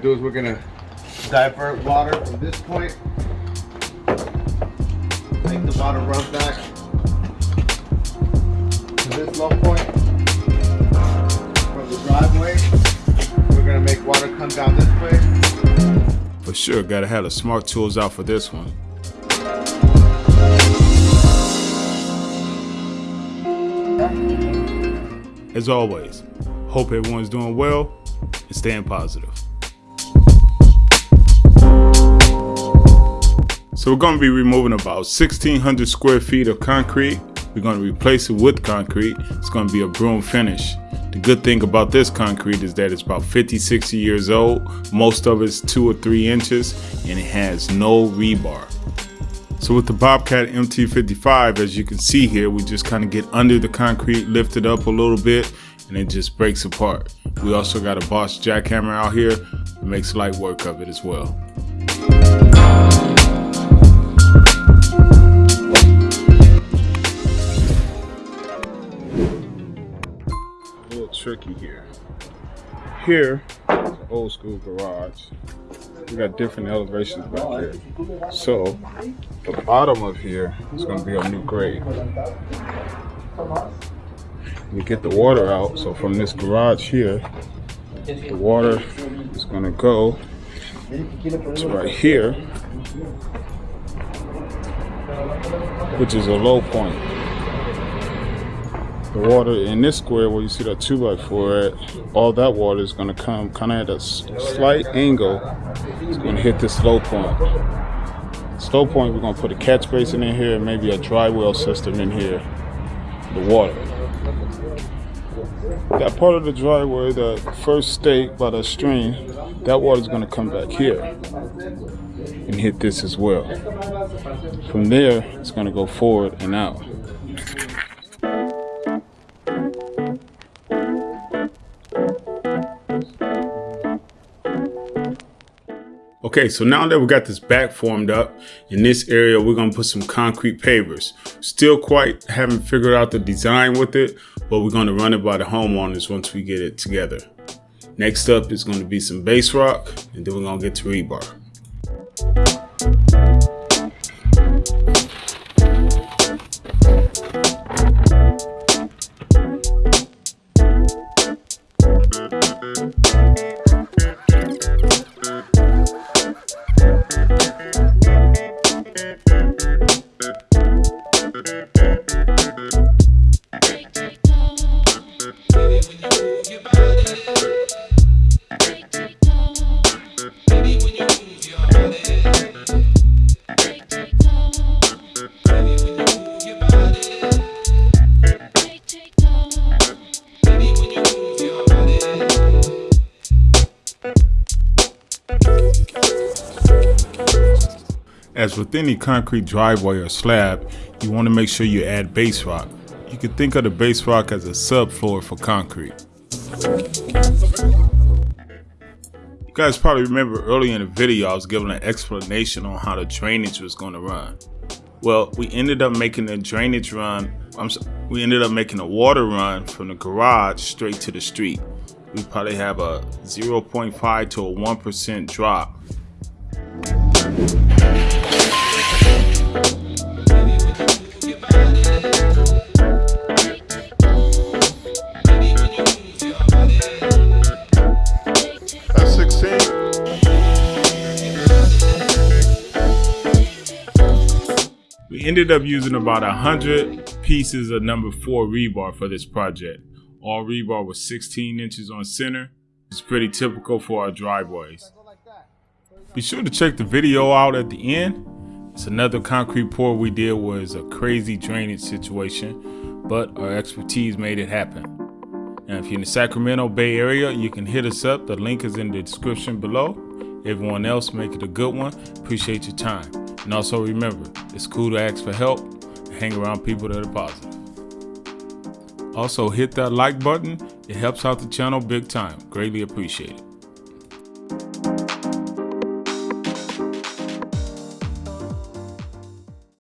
do is we're gonna divert water from this point, make the water run back to this low point from the driveway. We're gonna make water come down this way. For sure, gotta have the smart tools out for this one. As always, hope everyone's doing well and staying positive. So we're going to be removing about 1600 square feet of concrete. We're going to replace it with concrete. It's going to be a broom finish. The good thing about this concrete is that it's about 50, 60 years old. Most of it's two or three inches and it has no rebar. So with the Bobcat MT55, as you can see here, we just kind of get under the concrete, lift it up a little bit, and it just breaks apart. We also got a Bosch jackhammer out here that makes light work of it as well. Here, old school garage. We got different elevations back here. So, the bottom of here is gonna be our new grade. We get the water out, so from this garage here, the water is gonna go to right here, which is a low point the water in this square where you see that 2 by 4 at, all that water is going to come kind of at a slight angle. It's going to hit this low point. Slow point, we're going to put a catch basin in here maybe a dry well system in here. The water. That part of the driveway, the first stake by the stream, that water is going to come back here and hit this as well. From there, it's going to go forward and out. Okay, so now that we got this back formed up, in this area, we're gonna put some concrete pavers. Still quite haven't figured out the design with it, but we're gonna run it by the homeowners once we get it together. Next up is gonna be some base rock, and then we're gonna get to rebar. As with any concrete driveway or slab, you want to make sure you add base rock. You can think of the base rock as a subfloor for concrete. You guys probably remember earlier in the video I was giving an explanation on how the drainage was going to run. Well, we ended up making the drainage run, I'm we ended up making a water run from the garage straight to the street. We probably have a 0.5 to a 1% drop ended up using about a hundred pieces of number four rebar for this project. All rebar was 16 inches on center. It's pretty typical for our driveways. Be sure to check the video out at the end. It's another concrete pour we did was a crazy drainage situation, but our expertise made it happen. And if you're in the Sacramento Bay Area, you can hit us up. The link is in the description below. Everyone else, make it a good one. Appreciate your time. And also remember, it's cool to ask for help and hang around people that are positive. Also hit that like button. It helps out the channel big time. Greatly appreciated.